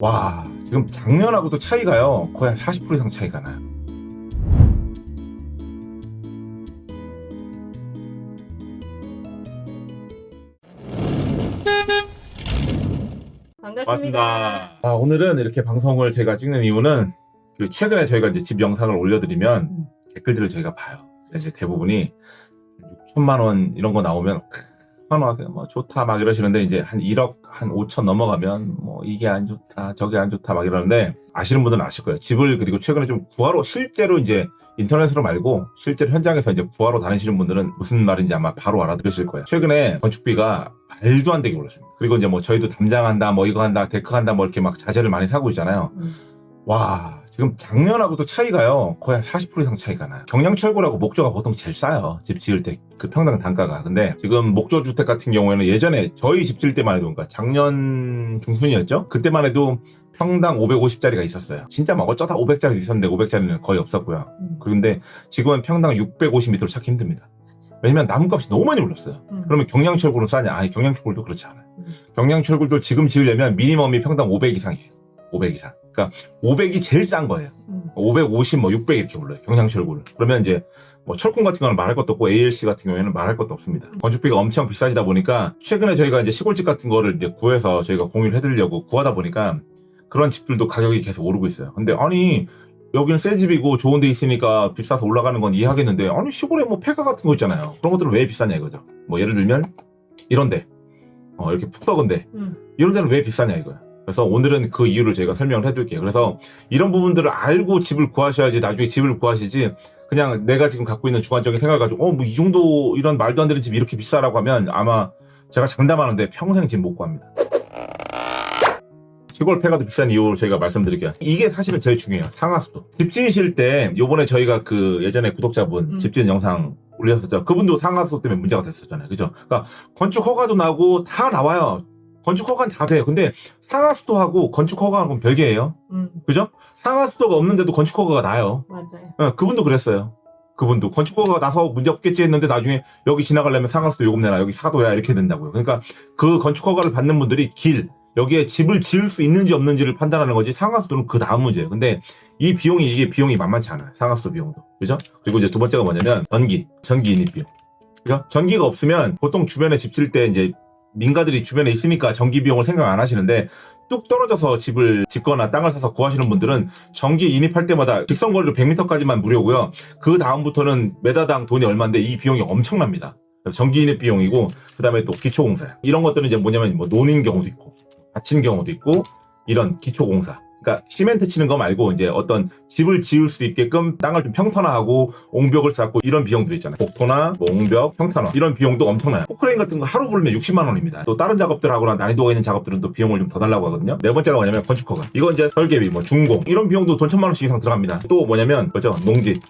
와 지금 작년하고도 차이가요 거의 한 40% 이상 차이가 나요 반갑습니다. 아, 오늘은 이렇게 방송을 제가 찍는 이유는 그 최근에 저희가 이제 집 영상을 올려드리면 음. 댓글들을 저희가 봐요 이제 대부분이 6천만 원 이런 거 나오면 환호하세요 뭐 좋다 막 이러시는데 이제 한 1억 한 5천 넘어가면 뭐 이게 안 좋다 저게 안 좋다 막 이러는데 아시는 분들은 아실 거예요 집을 그리고 최근에 좀 구하러 실제로 이제 인터넷으로 말고 실제로 현장에서 이제 구하러 다니시는 분들은 무슨 말인지 아마 바로 알아들으실 거예요. 최근에 건축비가 말도 안 되게 올랐습니다. 그리고 이제 뭐 저희도 담장한다, 뭐 이거 한다, 데크 한다, 뭐 이렇게 막 자재를 많이 사고 있잖아요. 음. 와, 지금 작년하고도 차이가요. 거의 한 40% 이상 차이가 나요. 경량철골하고 목조가 보통 제일 싸요. 집 지을 때 그 평당 단가가. 근데 지금 목조 주택 같은 경우에는 예전에 저희 집 지을 때만 해도 그러니까 작년 중순이었죠? 그때만 해도 평당 550짜리가 있었어요. 진짜 막 어쩌다 500짜리 있었는데 500짜리는 거의 없었고요. 음. 그런데 지금은 평당 650m로 찾기 힘듭니다. 왜냐면 나무값이 너무 많이 올랐어요. 음. 그러면 경량철골은 싸냐? 아니 경량철골도 그렇지 않아요. 음. 경량철골도 지금 지으려면 미니멈이 평당 500 이상이에요. 500 이상. 그러니까 500이 제일 싼 거예요. 음. 550, 뭐 600 이렇게 올라요. 경량철골. 그러면 이제 뭐 철콘 같은 경우는 말할 것도 없고 ALC 같은 경우에는 말할 것도 없습니다. 건축비가 엄청 비싸지다 보니까 최근에 저희가 이제 시골집 같은 거를 이제 구해서 저희가 공유를 해드리려고 구하다 보니까 그런 집들도 가격이 계속 오르고 있어요. 근데 아니 여기는 새 집이고 좋은 데 있으니까 비싸서 올라가는 건 이해하겠는데 아니 시골에 뭐 폐가 같은 거 있잖아요. 그런 것들은 왜 비싸냐 이거죠. 뭐 예를 들면 이런데 어, 이렇게 푹 썩은데 음. 이런 데는 왜 비싸냐 이거야. 그래서 오늘은 그 이유를 저희가 설명을 해드릴게요. 그래서 이런 부분들을 알고 집을 구하셔야지 나중에 집을 구하시지 그냥 내가 지금 갖고 있는 주관적인 생각을 가지고 어 뭐 이 정도 이런 말도 안 되는 집 이렇게 비싸라고 하면 아마 제가 장담하는데 평생 집 못 구합니다. 시골 폐가도 비싼 이유를 저희가 말씀드릴게요. 이게 사실은 제일 중요해요. 상하수도. 집 지으실 때 요번에 저희가 그 예전에 구독자분 음. 집 지은 영상 올렸었죠. 그분도 상하수도 때문에 문제가 됐었잖아요. 그죠? 그러니까 건축 허가도 나고 다 나와요. 건축 허가는 다 돼요. 근데 상하수도하고 건축 허가하고는 별개예요. 음. 그죠? 상하수도가 없는데도 건축 허가가 나요. 맞아요. 어, 그분도 그랬어요. 그분도 건축 허가가 나서 문제 없겠지 했는데 나중에 여기 지나가려면 상하수도 요금 내라 여기 사도야 이렇게 된다고요. 그러니까 그 건축 허가를 받는 분들이 길 여기에 집을 지을 수 있는지 없는지를 판단하는 거지 상하수도는 그 다음 문제예요. 근데 이 비용이 이게 비용이 만만치 않아요. 상하수도 비용도 그죠? 그리고 이제 두 번째가 뭐냐면 전기 전기 인입 비용. 그죠? 전기가 없으면 보통 주변에 집질때 이제 민가들이 주변에 있으니까 전기 비용을 생각 안 하시는데 뚝 떨어져서 집을 짓거나 땅을 사서 구하시는 분들은 전기 인입할 때마다 직선 거리로 100m까지만 무료고요. 그 다음부터는 메다당 돈이 얼마인데 이 비용이 엄청납니다. 전기 인입 비용이고 그 다음에 또 기초공사 이런 것들은 이제 뭐냐면 뭐 논인 경우도 있고 밭인 경우도 있고 이런 기초공사. 그러니까 시멘트 치는 거 말고 이제 어떤 집을 지을 수 있게끔 땅을 좀 평탄화하고 옹벽을 쌓고 이런 비용들 있잖아요. 복토나 뭐 옹벽, 평탄화 이런 비용도 엄청나요. 포크레인 같은 거 하루 부르면 60만 원입니다. 또 다른 작업들하고나 난이도가 있는 작업들은 또 비용을 좀 더 달라고 하거든요. 네 번째가 뭐냐면 건축허가. 이건 이제 설계비, 뭐 준공 이런 비용도 돈 천만 원씩 이상 들어갑니다. 또 뭐냐면 뭐죠? 농지.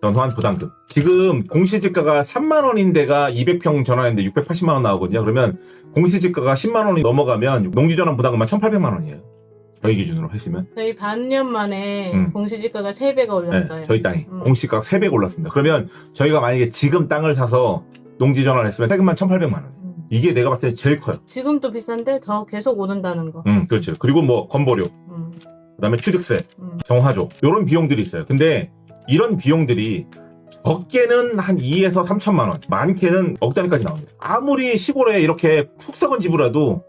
전환 부담금. 지금 공시지가가 3만 원인 데가 200평 전환인데 680만 원 나오거든요. 그러면 공시지가가 10만 원이 넘어가면 농지전환 부담금만 1,800만 원이에요. 저희 기준으로 했으면. 저희 반년 만에 음. 공시지가가 3배가 올랐어요. 네, 저희 땅이 음. 공시가 3배 올랐습니다. 그러면 저희가 만약에 지금 땅을 사서 농지 전환을 했으면 세금만 1,800만 원. 음. 이게 내가 봤을 때 제일 커요. 지금도 비싼데 더 계속 오른다는 거. 음, 그렇죠. 그리고 뭐 건보료, 음. 그다음에 취득세, 음. 정화조 이런 비용들이 있어요. 근데 이런 비용들이 적게는 한 2에서 3천만 원, 많게는 억 단위까지 나옵니다. 아무리 시골에 이렇게 푹 썩은 집이라도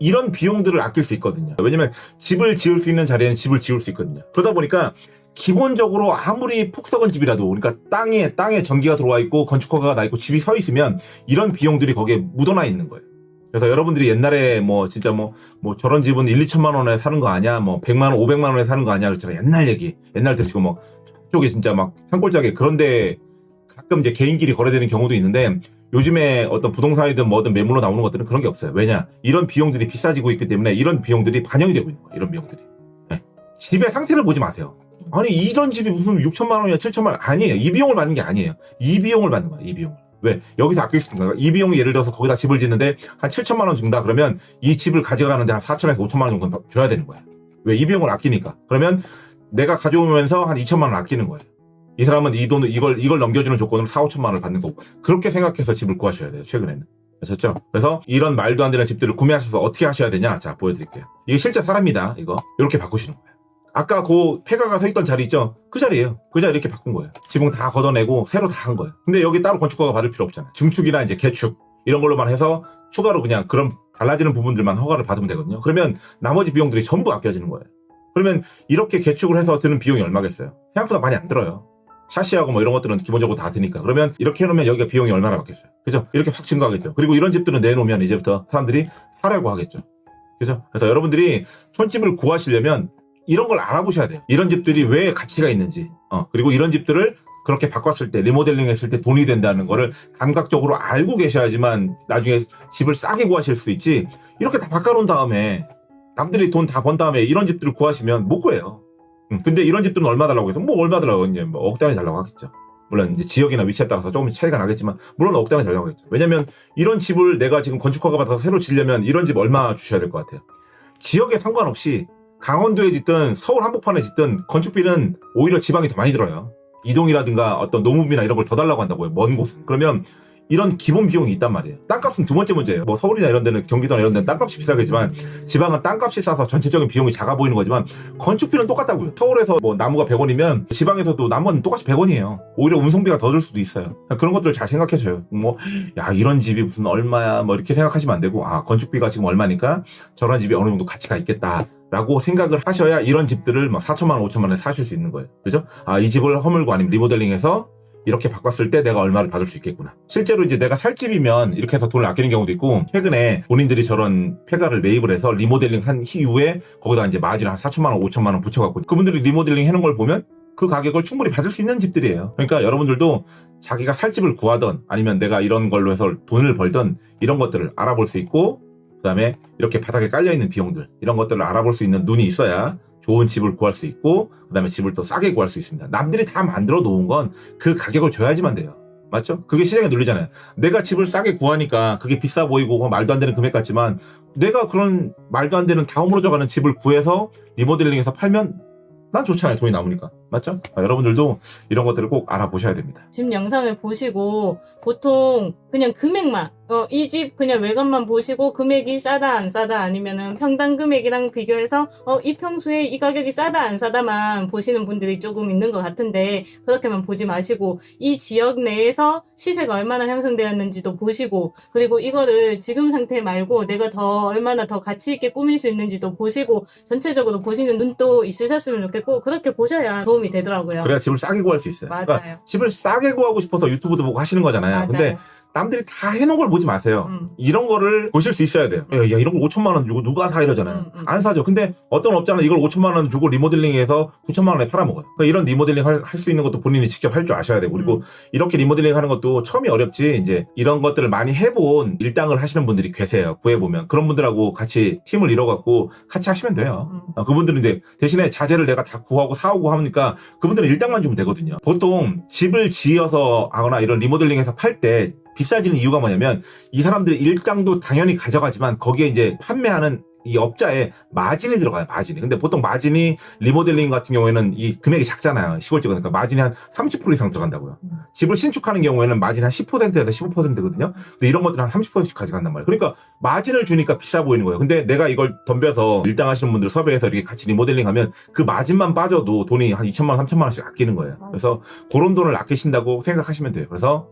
이런 비용들을 아낄 수 있거든요. 왜냐면 집을 지을 수 있는 자리에는 집을 지을 수 있거든요. 그러다 보니까 기본적으로 아무리 푹 썩은 집이라도 그러니까 땅에 땅에 전기가 들어와 있고 건축허가가 나 있고 집이 서 있으면 이런 비용들이 거기에 묻어나 있는 거예요. 그래서 여러분들이 옛날에 뭐 진짜 뭐 뭐 저런 집은 1, 2천만 원에 사는 거 아니야? 뭐 100만 원, 500만 원에 사는 거 아니야? 그랬잖아. 옛날 얘기. 옛날 들으시고 뭐 쪽에 진짜 막 산골짜기 그런데 가끔 이제 개인끼리 거래되는 경우도 있는데 요즘에 어떤 부동산이든 뭐든 매물로 나오는 것들은 그런 게 없어요. 왜냐? 이런 비용들이 비싸지고 있기 때문에 이런 비용들이 반영이 되고 있는 거예요. 이런 비용들이. 네. 집의 상태를 보지 마세요. 아니 이런 집이 무슨 6천만 원이야 7천만 원 아니에요. 이 비용을 받는 게 아니에요. 이 비용을 받는 거예요. 이 비용을. 왜? 여기서 아낄 수 있는 거예요. 이 비용이 예를 들어서 거기다 집을 짓는데 한 7천만 원 준다 그러면 이 집을 가져가는데 한 4천에서 5천만 원 정도 줘야 되는 거야. 왜? 이 비용을 아끼니까. 그러면 내가 가져오면서 한 2천만 원 아끼는 거예요. 이 사람은 이 돈을 이걸 이걸 넘겨주는 조건으로 4, 5천만 원을 받는 거고 그렇게 생각해서 집을 구하셔야 돼요. 최근에는. 아셨죠? 그래서 이런 말도 안 되는 집들을 구매하셔서 어떻게 하셔야 되냐? 자, 보여드릴게요. 이게 실제 사람이다, 이거. 이렇게 바꾸시는 거예요. 아까 그 폐가가 서 있던 자리 있죠? 그 자리예요. 그 자리 이렇게 바꾼 거예요. 지붕 다 걷어내고 새로 다 한 거예요. 근데 여기 따로 건축허가 받을 필요 없잖아요. 증축이나 이제 개축 이런 걸로만 해서 추가로 그냥 그런 달라지는 부분들만 허가를 받으면 되거든요. 그러면 나머지 비용들이 전부 아껴지는 거예요. 그러면 이렇게 개축을 해서 드는 비용이 얼마겠어요? 생각보다 많이 안 들어요. 샤시하고 뭐 이런 것들은 기본적으로 다 드니까. 그러면 이렇게 해놓으면 여기가 비용이 얼마나 받겠어요? 그죠? 이렇게 확 증가하겠죠. 그리고 이런 집들은 내놓으면 이제부터 사람들이 사려고 하겠죠. 그죠? 그래서 여러분들이 촌집을 구하시려면 이런 걸 알아보셔야 돼요. 이런 집들이 왜 가치가 있는지. 어, 그리고 이런 집들을 그렇게 바꿨을 때, 리모델링 했을 때 돈이 된다는 거를 감각적으로 알고 계셔야지만 나중에 집을 싸게 구하실 수 있지. 이렇게 다 바꿔놓은 다음에 남들이 돈 다 번 다음에 이런 집들을 구하시면 못 구해요. 음, 근데 이런 집들은 얼마 달라고 해서 뭐 얼마 달라고 이제 뭐억 단위 달라고 하겠죠. 물론 이제 지역이나 위치에 따라서 조금 차이가 나겠지만 물론 억 단위 달라고 하겠죠. 왜냐면 이런 집을 내가 지금 건축허가 받아서 새로 지려면 이런 집 얼마 주셔야 될 것 같아요. 지역에 상관없이 강원도에 짓든 서울 한복판에 짓든 건축비는 오히려 지방이 더 많이 들어요. 이동이라든가 어떤 노무비나 이런 걸 더 달라고 한다고요. 먼 곳은. 그러면 이런 기본 비용이 있단 말이에요. 땅값은 두 번째 문제예요. 뭐 서울이나 이런 데는 경기도나 이런 데는 땅값이 비싸겠지만 지방은 땅값이 싸서 전체적인 비용이 작아 보이는 거지만 건축비는 똑같다고요. 서울에서 뭐 나무가 100원이면 지방에서도 나무는 똑같이 100원이에요. 오히려 운송비가 더 들 수도 있어요. 그런 것들을 잘 생각해 줘요. 뭐, 야, 이런 집이 무슨 얼마야, 뭐 이렇게 생각하시면 안 되고, 아, 건축비가 지금 얼마니까 저런 집이 어느 정도 가치가 있겠다. 라고 생각을 하셔야 이런 집들을 막 4천만 원, 5천만 원에 사실 수 있는 거예요. 그죠? 아, 이 집을 허물고 아니면 리모델링해서 이렇게 바꿨을 때 내가 얼마를 받을 수 있겠구나. 실제로 이제 내가 살 집이면 이렇게 해서 돈을 아끼는 경우도 있고, 최근에 본인들이 저런 폐가를 매입을 해서 리모델링 한 이후에 거기다 이제 마진 한 4천만 원, 5천만 원 붙여갖고 그분들이 리모델링 해놓은 걸 보면 그 가격을 충분히 받을 수 있는 집들이에요. 그러니까 여러분들도 자기가 살 집을 구하던 아니면 내가 이런 걸로 해서 돈을 벌던 이런 것들을 알아볼 수 있고, 그 다음에 이렇게 바닥에 깔려있는 비용들, 이런 것들을 알아볼 수 있는 눈이 있어야 좋은 집을 구할 수 있고, 그 다음에 집을 또 싸게 구할 수 있습니다. 남들이 다 만들어 놓은 건 그 가격을 줘야지만 돼요. 맞죠? 그게 시장에 눌리잖아요. 내가 집을 싸게 구하니까 그게 비싸 보이고 뭐 말도 안 되는 금액 같지만 내가 그런 말도 안 되는 다 허물어져 가는 집을 구해서 리모델링해서 팔면 난 좋잖아요. 돈이 남으니까. 맞죠? 아, 여러분들도 이런 것들을 꼭 알아보셔야 됩니다. 집 영상을 보시고 보통 그냥 금액만 어, 이 집 그냥 외관만 보시고 금액이 싸다 안 싸다 아니면은 평당 금액이랑 비교해서 어, 이 평수에 이 가격이 싸다 안 싸다만 보시는 분들이 조금 있는 것 같은데 그렇게만 보지 마시고 이 지역 내에서 시세가 얼마나 형성되었는지도 보시고 그리고 이거를 지금 상태 말고 내가 더 얼마나 더 가치 있게 꾸밀 수 있는지도 보시고 전체적으로 보시는 눈도 있으셨으면 좋겠고 그렇게 보셔야 도움 이 되더라고요. 그래야 집을 싸게 구할 수 있어요. 맞아요. 그러니까 집을 싸게 구하고 싶어서 유튜브도 보고 하시는 거잖아요. 맞아요. 근데 남들이 다 해놓은 걸 보지 마세요. 음. 이런 거를 보실 수 있어야 돼요. 야, 야, 이런 거 5천만 원 주고 누가 사 이러잖아요. 음, 음. 안 사죠. 근데 어떤 업자는 이걸 5천만 원 주고 리모델링해서 9천만 원에 팔아먹어요. 그러니까 이런 리모델링 할 수 있는 것도 본인이 직접 할 줄 아셔야 되고 그리고 음. 이렇게 리모델링 하는 것도 처음이 어렵지 이제 이런 것들을 많이 해본 일당을 하시는 분들이 계세요. 구해보면 그런 분들하고 같이 팀을 이뤄갖고 같이 하시면 돼요. 음. 어, 그분들은 이제 대신에 자재를 내가 다 구하고 사오고 하니까 그분들은 일당만 주면 되거든요. 보통 집을 지어서 하거나 이런 리모델링해서 팔때 비싸지는 이유가 뭐냐면 이 사람들이 일당도 당연히 가져가지만 거기에 이제 판매하는 이 업자에 마진이 들어가요, 마진이. 근데 보통 마진이 리모델링 같은 경우에는 이 금액이 작잖아요. 시골 찍으니까 마진이 한 30% 이상 들어간다고요. 음. 집을 신축하는 경우에는 마진이 한 10%에서 15%거든요. 근데 이런 것들은 한 30%씩 가져간단 말이에요. 그러니까 마진을 주니까 비싸 보이는 거예요. 근데 내가 이걸 덤벼서 일당 하시는 분들 섭외해서 이렇게 같이 리모델링 하면 그 마진만 빠져도 돈이 한 2천만 원, 3천만 원씩 아끼는 거예요. 그래서 그런 돈을 아끼신다고 생각하시면 돼요. 그래서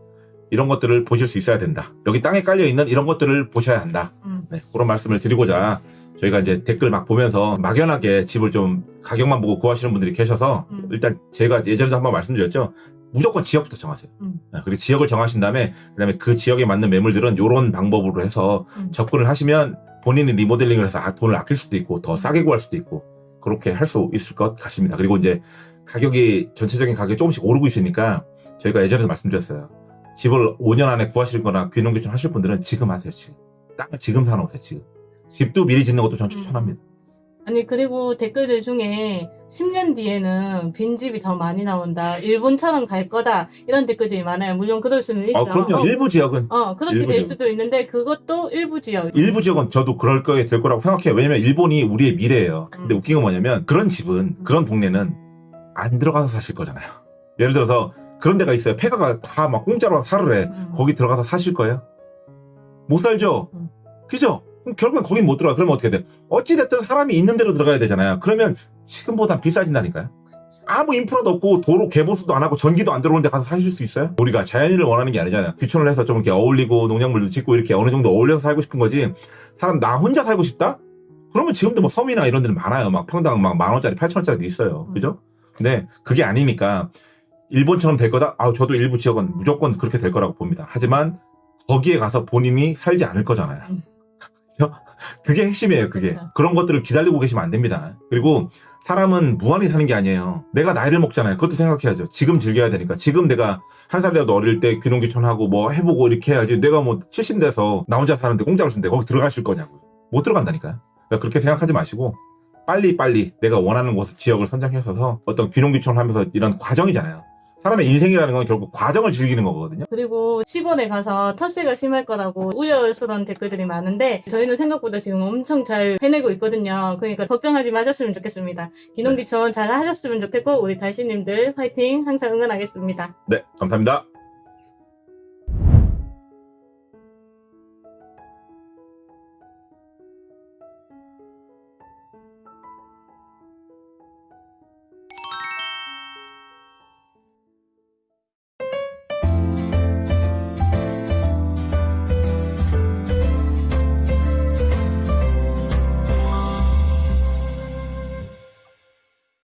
이런 것들을 보실 수 있어야 된다. 여기 땅에 깔려 있는 이런 것들을 보셔야 한다. 음. 네, 그런 말씀을 드리고자 저희가 이제 댓글 막 보면서 막연하게 집을 좀 가격만 보고 구하시는 분들이 계셔서 음. 일단 제가 예전에도 한번 말씀드렸죠. 무조건 지역부터 정하세요. 음. 네, 그리고 지역을 정하신 다음에 그다음에 그 지역에 맞는 매물들은 이런 방법으로 해서 음. 접근을 하시면 본인이 리모델링을 해서 아, 돈을 아낄 수도 있고 더 싸게 구할 수도 있고 그렇게 할 수 있을 것 같습니다. 그리고 이제 가격이 전체적인 가격이 조금씩 오르고 있으니까 저희가 예전에도 말씀드렸어요. 집을 5년 안에 구하실 거나 귀농귀촌 하실 분들은 지금 하세요, 지금. 땅을 지금 사놓으세요, 지금. 집도 미리 짓는 것도 전 추천합니다. 아니 그리고 댓글들 중에 10년 뒤에는 빈집이 더 많이 나온다. 일본처럼 갈 거다. 이런 댓글들이 많아요. 물론 그럴 수는 있죠. 아, 그럼요. 어, 일부 지역은, 어, 그렇게 될 지역. 수도 있는데 그것도 일부 지역. 일부 지역은 저도 그럴 거에 될 거라고 생각해요. 왜냐면 일본이 우리의 미래예요. 근데 음. 웃긴 건 뭐냐면 그런 집은, 그런 동네는 안 들어가서 사실 거잖아요. 예를 들어서 그런 데가 있어요. 폐가가 다 막 공짜로 사르래. 음. 거기 들어가서 사실 거예요? 못 살죠? 음. 그죠? 그럼 결국엔 거긴 못 들어가. 그러면 어떻게 돼? 어찌됐든 사람이 있는 대로 들어가야 되잖아요. 그러면 지금보다 비싸진다니까요. 아무 인프라도 없고 도로 개보수도 안 하고 전기도 안 들어오는데 가서 사실 수 있어요? 우리가 자연인을 원하는 게 아니잖아요. 귀촌을 해서 좀 이렇게 어울리고 농작물도 짓고 이렇게 어느 정도 어울려서 살고 싶은 거지. 사람 나 혼자 살고 싶다? 그러면 지금도 뭐 섬이나 이런 데는 많아요. 막 평당 막 만 원짜리, 팔천 원짜리도 있어요. 그죠? 근데 그게 아니니까 일본처럼 될 거다? 아, 저도 일부 지역은 무조건 그렇게 될 거라고 봅니다. 하지만 거기에 가서 본인이 살지 않을 거잖아요. 음. 그게 핵심이에요, 그게. 그쵸. 그런 것들을 기다리고 계시면 안 됩니다. 그리고 사람은 무한히 사는 게 아니에요. 내가 나이를 먹잖아요. 그것도 생각해야죠. 지금 즐겨야 되니까. 지금 내가 한 살이라도 어릴 때 귀농귀촌하고 뭐 해보고 이렇게 해야지. 내가 뭐 70 돼서 나 혼자 사는데 공짜로 준대. 거기 들어가실 거냐고요. 못 들어간다니까요. 그러니까 그렇게 생각하지 마시고 빨리빨리 내가 원하는 곳, 지역을 선정해서 어떤 귀농귀촌을 하면서 이런 과정이잖아요. 사람의 인생이라는 건 결국 과정을 즐기는 거거든요. 그리고 시골에 가서 텃세가 심할 거라고 우려스러운 댓글들이 많은데 저희는 생각보다 지금 엄청 잘 해내고 있거든요. 그러니까 걱정하지 마셨으면 좋겠습니다. 기농기촌 잘 하셨으면 좋겠고 우리 달씨님들 화이팅 항상 응원하겠습니다. 네, 감사합니다.